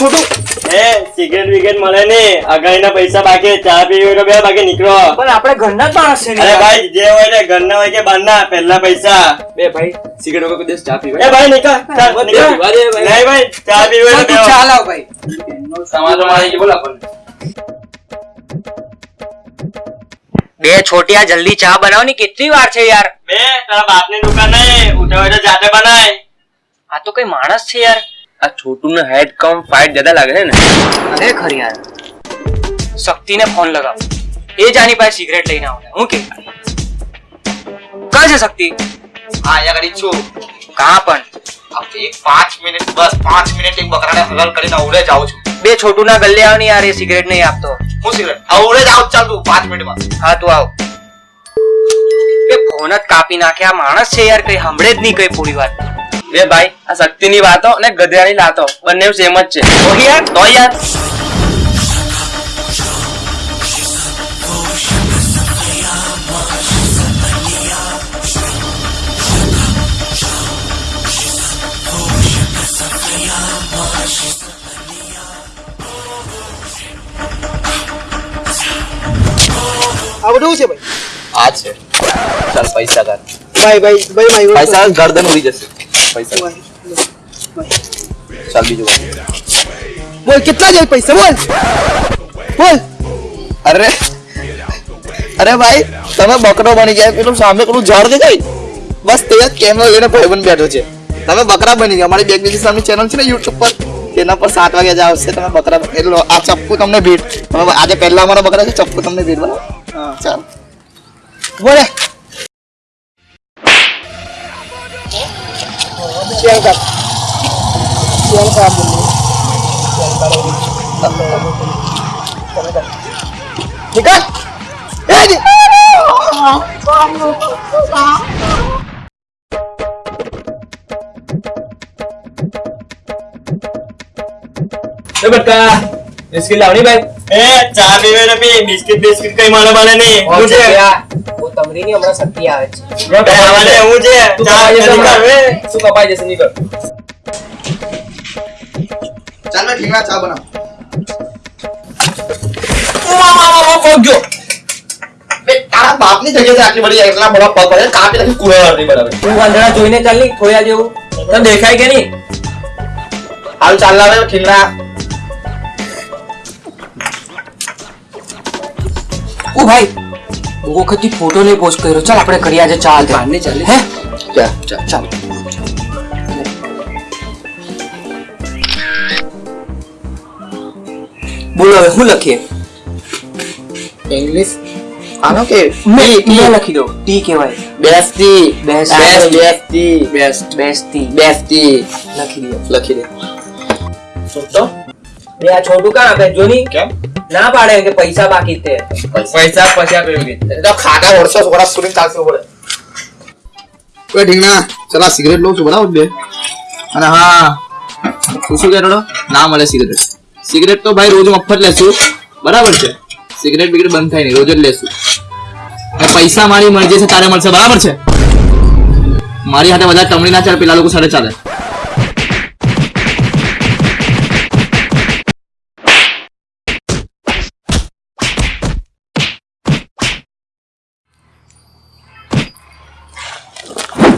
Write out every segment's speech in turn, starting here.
છોટું. એ cigarette વિગરેટ મળે ને અગાડીના પૈસા બાકી ચા પીવી તો બે બાકી નીકળો. પણ આપણે ઘરના જ માણસ છે અરે ભાઈ જે હોય ને ઘરના હોય કે બહારના પહેલા પૈસા. બે ભાઈ સિગરેટ વગર દેશ ચા પીવા એ ભાઈ નીકળ. ચાલ, નીકળ. ભાઈ. ભાઈ ચા પીવી તો. ચા લાવ ભાઈ. સમાજ મારી કે બોલ આપણને. બે છોટિયા જલ્દી ચા બનાવો ની. કેટલી વાર છે યાર? બે તારા બાપની દુકાન નહીં. ઉઠે હોય તો જાતે બનાય. આ તો કઈ માણસ છે યાર. આ છોટુ નો હેડ કમ ફાઇટ જ્યાદા લાગે છે ને? ખરેખર યાર શક્તિને ફોન લગાવ. એ જાની પાસે સિગરેટ લઈને આવે હું કે? કા છે શક્તિ? હા અહીંયા ઘડી છું. કા પણ? એક પાંચ મિનિટ બસ પાંચ મિનિટ એક બકરાને હલાલ કરીને અવડે જ આવું છું. બે છોટુ ના ગલ્લે આવ ને યાર એ સિગરેટ નહીં આપતો. હું સિગરેટ અવડે જ આવું ચાલ તું પાંચ મિનિટમાં. હા તું આવ. બે ફોન જ કાપી નાખ્યા માણસ છે યાર કઈ સાંભળે જ નહીં કઈ પૂરી વાત. બે ભાઈ આ શક્તિની વાતો અને ગધેડાની લાતો બંને સેમ જ છે. ઓકે યાર તો યાર આ બધું છે ભાઈ? આ છે. ચાલ પૈસા કર ભાઈ ભાઈ ભાઈ પૈસા ગરદન ઉડી જશે. પૈસા. ચાલ બીજું બોલ. કેટલા જાય પૈસા? બોલ. બોલ. અરે અરે ભાઈ તમે બકરો બની ગયા પેલું સામે પેલું ઝાડ દેખાય? બસ તે જ કેમેરો લઈને ભાઈબંધ બેઠો છે. તમે બકરા બની ગયા. અમારી બેગ બીજી સામે ચેનલ છે ને યુટ્યુબ પર? તેના પર સાત વાગ્યા જ આવશે. તમે બકરા એટલે આ ચપ્પુ તમને ભીડ તમે આજે પહેલા અમારા બકરા છે ચપ્પુ તમને ભીડ બરાબર હા. ચાલ. બોલે. ચેલ કર ચેલ કર નીકળ એ જી. એ બટકા બિસ્કિટ લાવની ભાઈ એ ચા પીવી હોય તો પી બિસ્કિટ બિસ્કિટ કઈ મળે મળે નહીં હું છે હું તમરી ની હમણાં શક્તિ આવે છે. બે હું છે તું ચા કપાઈ જશે નીકળ, હમણાં. હવે. શું કપાઈ જશે નીકળ. ચાલ મેં ઠીંગણા ચા બનાવ. પહોંચજો બે તારા જગ્યાએ આટલી બધી એટલા બધા પગ પડે કાપી નાખી કુવા નહીં બરાબર તું વાંદરા જોઈને ચાલની ખોયા જેવું. તને દેખાય કે નહીં? હાલ ચાલ લાવે ખીલના. ઓ ભાઈ બહુ વખતથી ફોટો નહીં પોસ્ટ કર્યો. ચાલ આપણે કરી આજે ચા હાથે. ચાલે. હે? ચાલ ચાલ ચાલ. બોલો હવે શું લખીએ? ઇંગ્લિશ આનો કે? મે ટી, ટી. લખી દો ટી કહેવાય. Bestie best bestie best bestie bestie લખી દો લખી દે. છોટો બે આ છોટું કા? આપે જોની? કેમ? ના પાડે કે પૈસા બાકી તે પૈસા પછી આપે તો ખાતા વર્ષો છોકરા સુધી ચાલશે પડે કોઈ ઢીંગણા ચલા સિગરેટ લઉં છું બરાબર બે. અને હા શું શું કહેતો ના મળે સિગરેટ. સિગરેટ તો ભાઈ રોજ મફત લેશું. બરાબર છે. સિગરેટ બિગરેટ બંધ થાય નહીં રોજ જ લેશું. અને પૈસા મારી મરજી છે તારે મળશે બરાબર છે? મારી હાથે બધા ટમણી ના ચાલે પેલા લોકો સાથે ચાલે.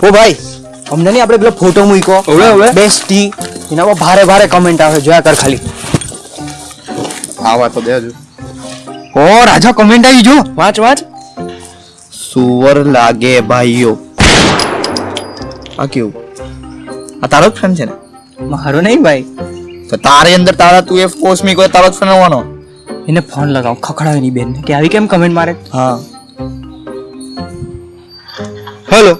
ઓ ભાઈ અમને નહીં આપણે પેલો ફોટો મૂક્યો. હવે, હવે. બેસ્ટ એનામાં એના પર ભારે ભારે કમેન્ટ આવે જોયા કર ખાલી. આ વાત તો દેજો ઓ રાજા કમેન્ટ આવી જો. વાંચ વાંચ. સુવર લાગે ભાઈઓ. આ કેવું? આ તારો ફ્રેન્ડ છે ને? મારો નહીં ભાઈ. તો તારે અંદર તારા તું એ પોસ્ટ મી કોઈ તારો ફ્રેન્ડ હોવાનો. એને ફોન લગાવ ખખડાવી ની બેન કે આવી કેમ કમેન્ટ મારે? હા. હેલો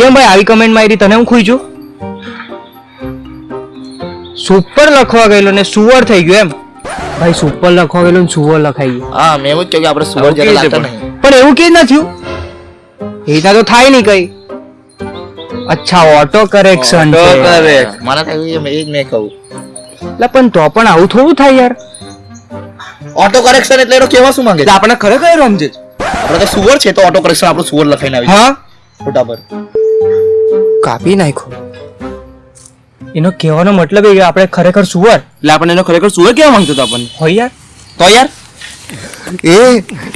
કેમ ભાઈ આવી કમેન્ટ મારી તને હું ખુઈ છું? સુપર લખવા ગયેલો ને સુવર થઈ ગયો એમ. ભાઈ સુપર લખવા ગયેલો ને સુવર લખાઈ ગયો. હા મેં એવું જ કહ્યું કે આપણે સુવર જરા લાગતા નહીં. પણ એવું કે ના થયું? એના તો થાય નહીં કઈ. અચ્છા ઓટો કરેક્શન ઓટો મને મારા એવું એ જ મેં કહું. એટલે પણ તો પણ આવું થોડું થાય યાર. ઓટો કરેક્શન એટલે એનો કેવા શું માંગે છે? આપણે ખરેખર સમજે છે. આપણે તો સુવર છે તો ઓટો કરેક્શન આપણું સુવર લખાઈને આવી હા? ફોટા પર કાપી નાખ્યો. એનો કહેવાનો મતલબ એ કે આપણે ખરેખર સુવર એટલે આપણે એનો ખરેખર સુવર કેવા માંગતો હતો આપણને? હોય યાર. તો યાર? એ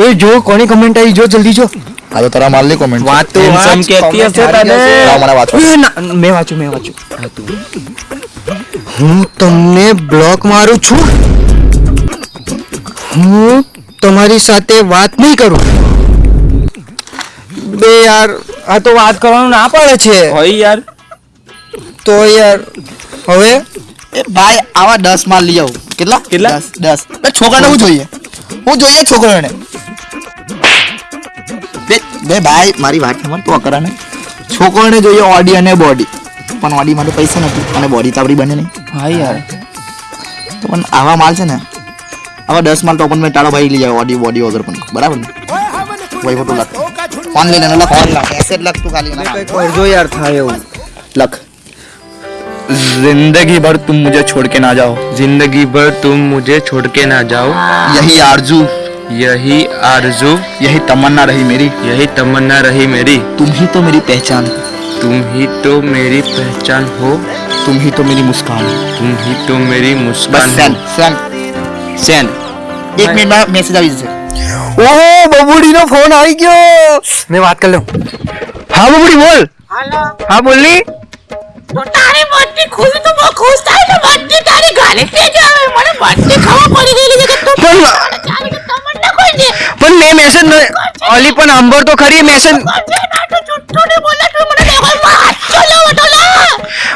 એ જો કોની કમેન્ટ આવી? જો જલ્દી જો. આ તો તારા માલની કોમેન્ટ વાત તો સમ કહેતી હશે તને. મને વાંચો મે વાંચું મેં વાંચું મેં વાંચ્યું. હું તમને બ્લોક મારું છું. હું તમારી સાથે વાત નહીં કરું. બે યાર આ તો વાત કરવાનું ના પડે છે. હોય યાર. તો યાર હવે? એ ભાઈ આવા દસ માલ લઈ આવું. કેટલા? કેટલા? દસ દસ. છોકરાને હું જોઈએ? હું જોઈએ છોકરાને? બે બે ભાઈ મારી વાત સમજ તો અકરાને છોકરાને જોઈએ ઓડી અને બોડી પણ ઓડી માટે પૈસા નથી અને બોડી તો આપણી બને નહીં. હા યાર. તો પણ આવા માલ છે ને આવા દસ માલ તો પણ મેં ટાળો ભાઈ લઈ જાય ઓડી બોડી વગર પણ. બરાબર ને? વહીવટો ફોટો फ़ोन ले लेना फ़ोन ला ऐसे लग तू खाली ना और जो यार था ये लग। ज़िंदगी भर तुम मुझे छोड़ के ना जाओ। ज़िंदगी भर तुम मुझे छोड़ के ना जाओ। यही आरज़ू। यही आरज़ू। यही तमन्ना रही मेरी। यही तमन्ना रही मेरी। तुम ही तो मेरी पहचान तुम ही तो मेरी पहचान हो। तुम ही तो मेरी मुस्कान तुम ही तो मेरी मुस्कान सेन सेन सेन एक मिनट मैसेज आ ઓહો બબુડી નો ફોન આવી ગયો. મેં વાત કરી લઉં હા બબુડી બોલ. હા બોલની. તો તારી બર્થડે ખુશ તો બહુ ખુશ થાય તો તારી ઘરે કે જ આવે મને બર્થડે ખબર પડી છે કે તું પણ મેં મેસેજ ઓલી પણ સાંભળ તો ખરી મેસેજ તો તું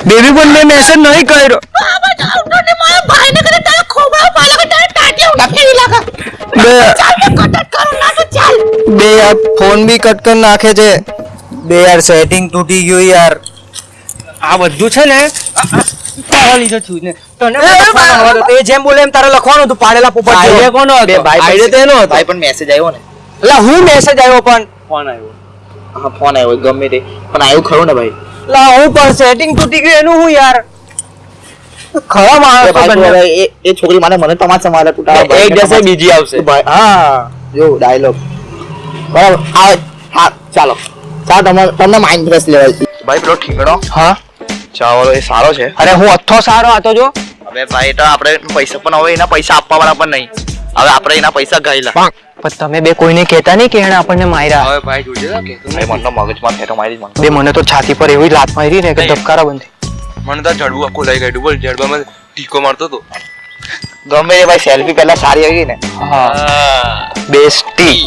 બેબી પણ મેં મેસેજ નહીં કર્યો. જાઉં ને ભાઈને કરે તારા ખોબા પાલા તારા ટાટિયા ઉડા ફેરી લાગા બે યાર ફોન બી કટ કરી નાખે છે. બે યાર સેટિંગ તૂટી ગયું યાર. આ બધું છે ને તારા લીધે થયું ને. તને પણ લખવાનું હતું. તે જેમ બોલે એમ તારે લખવાનું હતું પાડેલા પોપટ જેવો. કોનો હતો? બે ભાઈ Idea પાસે- તો એનો હતો. ભાઈ પણ મેસેજ આવ્યો ને. એટલે હું મેસેજ આવ્યો પણ? હા ફોન આવ્યો ગમે તે. પણ આવ્યું ખરું ને ભાઈ? લા હું પણ સેટિંગ તૂટી ગયું એનું હું યાર? ખરા માણસ એ છોકરી મને મને તમારે એક જશે બીજી આવશે. હા. જો ડાયલોગ બરાબર? આ હા ચાલો. ચાલો તમને તમને માઇન્ડ ફ્રેશ લેવાય. ભાઈ પેલો ઠીંગણો હા. ચાવલો એ સારો છે. અરે હું અથો સારો હતો જો. હવે ભાઈ તો આપણે પૈસા પણ હવે એના પૈસા આપવા વાળા પણ નહીં. હવે આપણે એના પૈસા ગાયલા પણ તમે બે કોઈને કહેતા નહીં કે એને આપણને માર્યા. હવે ભાઈ જોજે કે મને મનનો મગજમાં ફેરો મારી મને બે મને તો છાતી પર એવી લાત મારી ને કે. ધબકારા બંધી. મને તો જડવું આખું લઈ ગયું બોલ જડબામાં ટીકો મારતો તો ગમે એ ભાઈ સેલ્ફી પહેલા સારી આવી ને. બેસ્ટી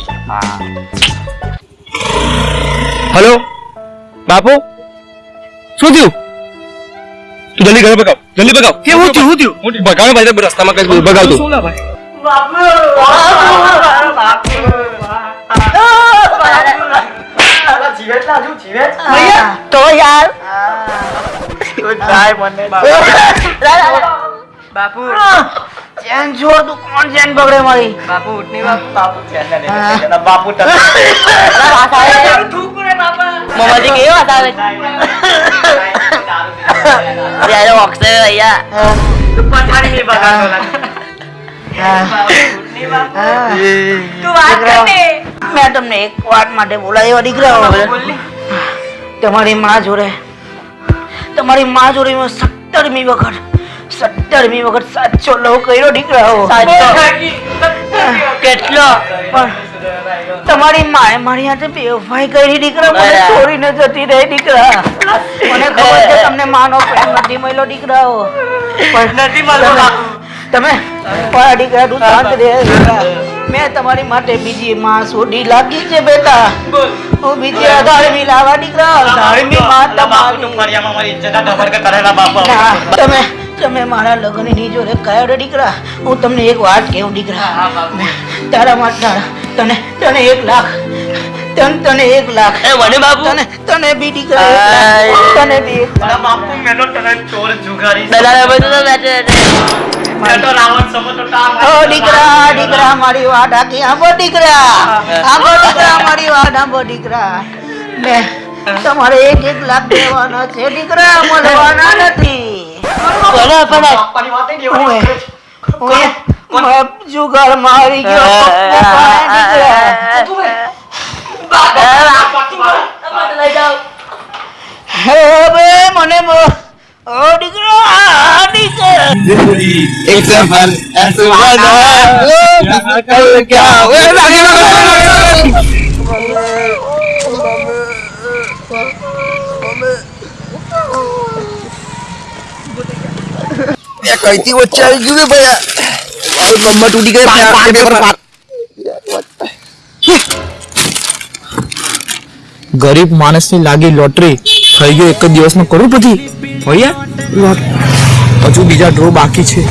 હેલો બાપુ? શું થયું? તું જલ્દી ઘરે બગાવ જલ્દી બગાવ કેવું થયું શું થયું? હું બગાવ ભાઈ રસ્તામાં કઈ બગાવતું તો યાર. બાપુ. ચેન છોડ તું કોણ ચેન પકડે મારી. બાપુ ઉઠની બાપુ બાપુ તમે મમ્માજી કેવી વાત આવે ત્યારે ઓક્સે ભૈયા તું વાત કરને. મેં તમને એક વાત માટે બોલાવ્યા દીકરાઓ તમારી માં જોડે. તમારી માં જોડે મેં સત્તરમી વખત સત્તરમી વખત સાચો લવ કર્યો દીકરાઓ કેટલો? તમારી માએ મારી હાથે બેવફાઈ કરી દીકરા મને છોડીને જતી રહી દીકરા મને ખબર છે તમને માનો પ્રેમ નથી મળ્યો દીકરાઓ પણ નથી મળ્યો. તમે મારા દીકરા તું શાંત રહે મેં તમારી માટે બીજી માં શોધી લાગી છે બેટા. હું બીજી અઢારમી લાવા દીકરા અઢારમી માં તમારી ના, તમે તમે મારા લગ્નની જોડે કયો દીકરા? હું તમને એક વાત કેવું દીકરા? તારા માટે તને તને એક લાખ. તને તને એક લાખ. મને બાપુ. તને તને બી દીકરા એક લાખ. તને બી એક લાખ. બધું બેઠે દીકરા દીકરા મારી વાત આખી આંબો દીકરા. આંબો દીકરા મારી વાત આંબો દીકરા. મેં તમારે એક એક લાખ દેવાના છે દીકરા મળવાના નથી. Bueno, bueno. Uy. Uy. Mà sugar mà đi kêu bốc quá đi kìa. Bà bà lại đâu. Hê bê mà nè mơ. Ờ đi ra đi kìa. Đi đi. Xem phần ăn sự mà đó. Cái kia. Ê bà kia. કઈથી વચ્ચે આવી ગયું રે ભાઈ મારું કમર તૂટી ગઈ પાર પેપર પાર ગરીબ માણસની લાગી લોટરી થઈ ગયો એક જ દિવસમાં કરોડપતિ ભૈયા હજુ બીજા ડ્રો બાકી છે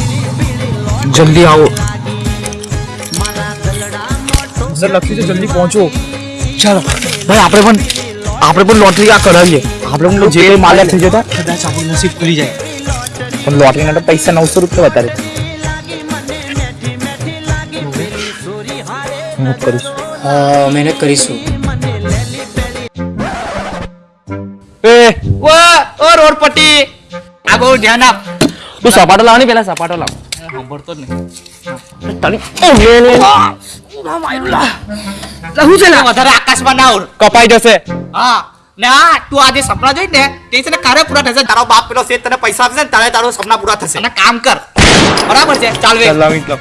જલ્દી આવો સર લખ્યું છે જલ્દી પહોંચો ચાલો ભાઈ આપણે પણ આપણે પણ લોટરી આ કરાવીએ આપણે પણ જે કંઈ માલ્યા થઈ જતા કદાચ આપણું નસીબ ખુલી જાય પણ લોટરીના તો પૈસા નવસો રૂપિયા વધારે હું કરીશ મહેનત કરીશું એ વા ઓ રોડ પટ્ટી આ બહુ ધ્યાન આપ તું સપાટો લાવ ને પેલા સપાટો લાવ સાંભળતો જ નહીં વધારે આકાશમાં ના ઉડ કપાઈ જશે હા ને આ તું આજે સપના જોઈ ને તે છે ને કારે પૂરા થશે તારો બાપ પેલો શેઠ તને પૈસા આપશે ને તારે તારો સપના પૂરા થશે અને કામ કર બરાબર છે ચાલ વે લાવ ઈટ લાવ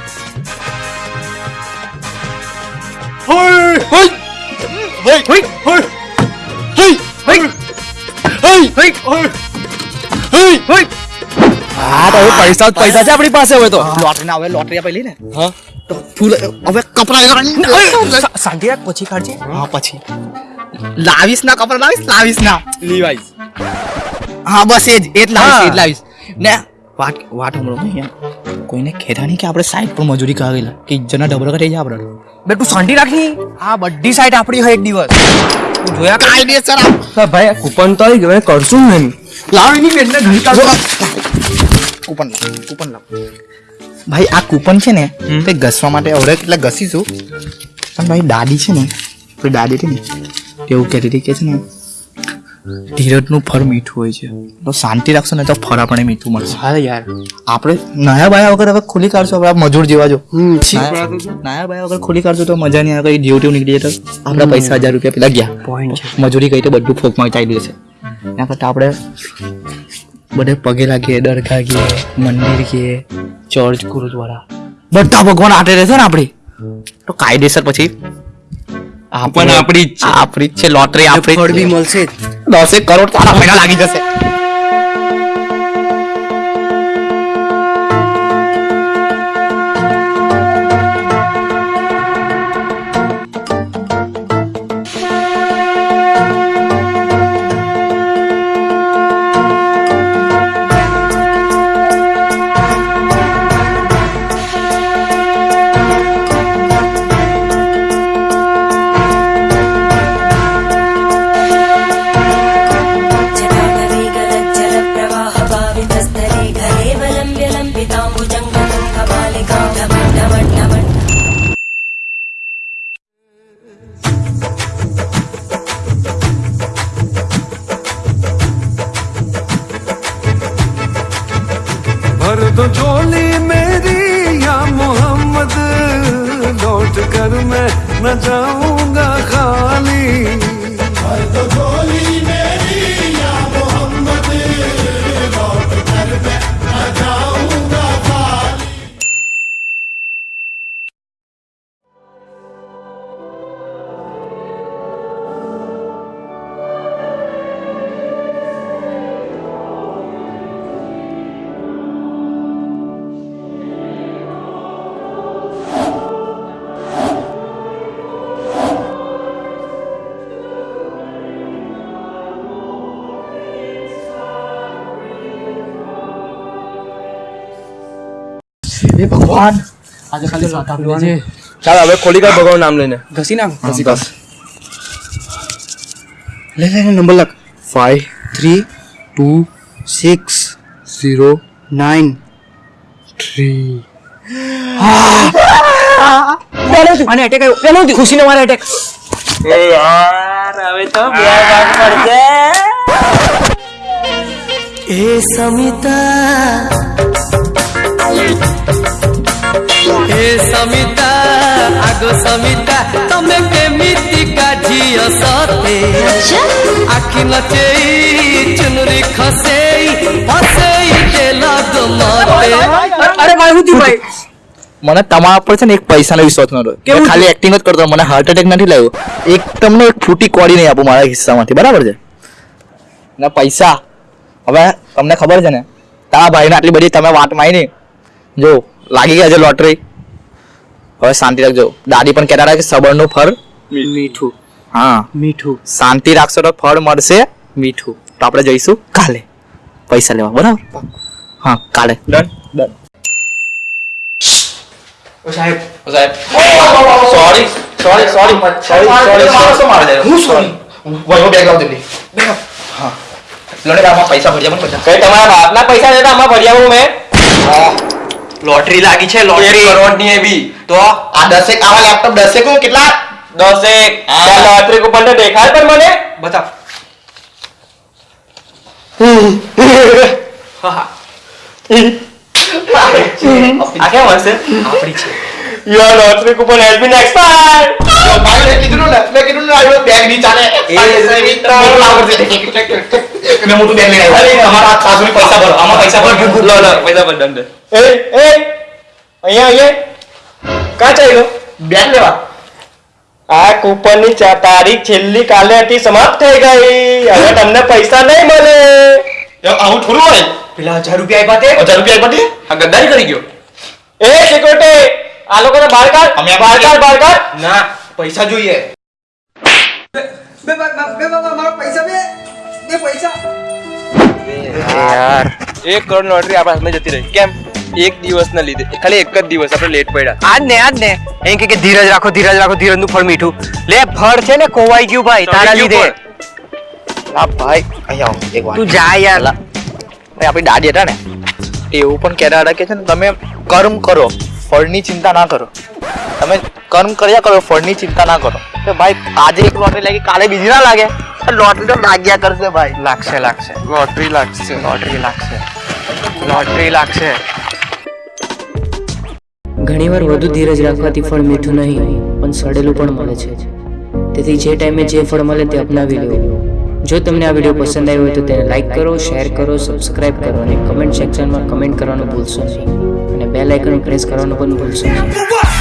હા તો હવે પૈસા પૈસા છે આપણી પાસે હવે તો લોટરી ના હવે લોટરી આપેલી ને હા તો ફૂલ હવે કપડા શાંતિ રાખ પછી કાઢજે હા પછી લાવીશ ના કપડા લાવીશ? લાવીશ ના. લીવાઈસ હા બસ એ જ એ જ લાવીશ એ જ હા. લાવીશ. ને વાત વાત હમણો નહીં કોઈને ખેતા નહીં કે આપણે સાઈડ પર મજૂરી કરેલા કે ઇજ્જતના ડબલ કરી જાય આપણે. બે તું શાંતિ રાખી. આ બધી સાઈડ આપણી હોય એક દિવસ. તું જોયા કર. કાયદેસર સર ભાઈ કૂપન તો આવી ગયો કરશું ને લાવ એની બેનને ઘડી કાઢો. કૂપન લાવ કૂપન લાવ. ભાઈ આ કૂપન છે ને તે ઘસવા માટે હવે એટલે ઘસીશું. પણ ભાઈ દાદી છે ને આપણી દાદી છે ને એવું કહેતી હતી કે છે ને ધીરજનું ફળ મીઠું હોય છે. તો શાંતિ રાખશો ને તો ફળ આપણે મીઠું મળશે. હા યાર. આપણે નયા બાયા વગર હવે ખુલી કાઢશો આપણે મજૂર જેવા જો. નયા બાયા વગર ખુલી કાઢશો તો મજા નહીં આવે કઈ ડ્યુટી નીકળી જાય તો. આપણા પૈસા હજાર રૂપિયા પેલા ગયા. પોઈન્ટ મજૂરી કરી તો બધું ફોકમાં ચાલી જશે. એના કરતાં આપણે બધે પગે લાગીએ દરગાહ ગઈએ મંદિર ગઈએ ચર્ચ ગુરુદ્વારા. બધા ભગવાન આટે રહેશે ને આપણે? તો કાયદેસર પછી પણ આપણી જ છે. આપણી જ છે લોટરી આપણી જ મળશે. દસેક કરોડ તારા પૈસા લાગી જશે भर दो झोली मेरी या मोहम्मद लौट कर मैं न जाऊंगा खाली ભગવાન. ચાલ હવે ખોલી કાઢ ભગવાન નામ લઈને. ઘસી નાખ ઘસી કાઢ. લે લે નંબર લખ. Five three two six zero nine three અને અટેક આવ્યો. પેલો ખુશીનો મારે અટેક એ સમિતા એ સમિતા આગો સમિતા તમે કેમિતિ ହେ ସମିତା ଆଗ ସମିତା ତମେ କେମିତି କାଝିଅ ସତେ ଆଖି ନଚେଇ ଚୁନୁରି ଖସେଇ ଫସେଇ ଦେଲ ମତେ મને તમારા પર છે ને એક પૈસાનો વિશ્વાસ નતો કે ખાલી એક્ટિંગ જ કરતો મને હાર્ટ એટેક નથી લાગ્યો. એક તમને એક ફૂટી કોડી નહીં આપું મારા હિસ્સામાંથી બરાબર છે? ને પૈસા. હવે તમને ખબર છે ને? તારા ભાઈને આટલી બધી તમે વાત માની જો લાગી ગયા છે લોટરી. હવે શાંતિ રાખજો. દાદી પણ કહેતા હતા કે સબરનું ફળ મીઠું. હા. મીઠું. શાંતિ રાખશો તો ફળ મળશે. મીઠું. તો આપણે જઈશું કાલે. પૈસા લેવા. બરાબર? હા કાલે. ડન ડન સાહેબ. સાહેબ. Sorry sorry sorry sorry sorry હું સોરી વહીવો બેગ લાવ જલ્દી હા. લોને આમાં પૈસા ભર્યા પણ પૈસા. કઈ તમારા બાપના પૈસા દેતા આમાં ભર્યા આવું મેં? લોટરી લાગી છે લોટરી કરોડની એવી તો આ દસેક આવા લેપટોપ દસેક કેટલા? દસેક. લોટરી કુપન તો દેખાય પણ મને. બતાવ. આ કેમ હશે? આપણી છે. Your lottery coupon has been expired ભાઈ મેં કીધું ને મેં કીધું ને આવ્યો બેગની ચાલે મોટું લાવ પડશે મેં મોટું બેન લઈ આવ્યો તમારા સાસુની પૈસા ભરો આમાં પૈસા ભરો લો લો પૈસા ભર દંડ એ એ અહીંયા અહીંયા કા ચાલ્યો બેન લેવા આ કૂપનની તારીખ છેલ્લી કાલે હતી સમાપ્ત થઈ ગઈ હવે તમને પૈસા નહીં મળે આવું થોડું હોય પેલા હજાર રૂપિયા આપ્યા હજાર રૂપિયા પતી આ ગદ્દારી કરી ગયો એ સિક્યુરિટી આ લોકોને બહાર કાઢ અમે બહાર કાઢ બહાર કાઢ ના પૈસા જોઈએ યાર. એક કરોડ લોટરી આપણા હાથમાં જતી રહી. કેમ? એક દિવસ ના લીધે. ખાલી એક જ દિવસ આપણે લેટ પડ્યા. આજ ને આજ ને એમ કે કે ધીરજ રાખો ધીરજ રાખો ધીરજનું ફળ મીઠું. લે ફળ છે ને કોવાઈ ગયું ભાઈ તારા લીધે. આ ભાઈ અહીંયા આવો એક વાર તું જા યાર. ભાઈ આપણી દાદી હતા ને એવું પણ કહેતા હતા કે છે ને તમે કર્મ કરો ફળની ચિંતા ના કરો. તમે કર્મ કર્યા કરો ફળની ચિંતા ના કરો. ભાઈ આજે એક લોટરી લાગી કાલે બીજી ના લાગે. લોટરી તો લાગ્યા કરશે ભાઈ. લાગશે લાગશે. લોટરી લાગશે. લોટરી લાગશે. લોટરી લાગશે. ઘણીવાર વધુ ધીરજ રાખવાથી ફળ મીઠું નહીં પણ સડેલું પણ મળે છે. તેથી જે ટાઈમે જે ફળ મળે તે અપનાવી લેવું. જો તમને આ વીડિયો પસંદ આવ્યો હોય તો તેને લાઇક કરો શેર કરો સબસ્ક્રાઇબ કરો અને કમેન્ટ સેક્શનમાં કમેન્ટ કરવાનું ભૂલશો નહીં. અને બેલ આઇકન પ્રેસ કરવાનું પણ ભૂલશો નહીં.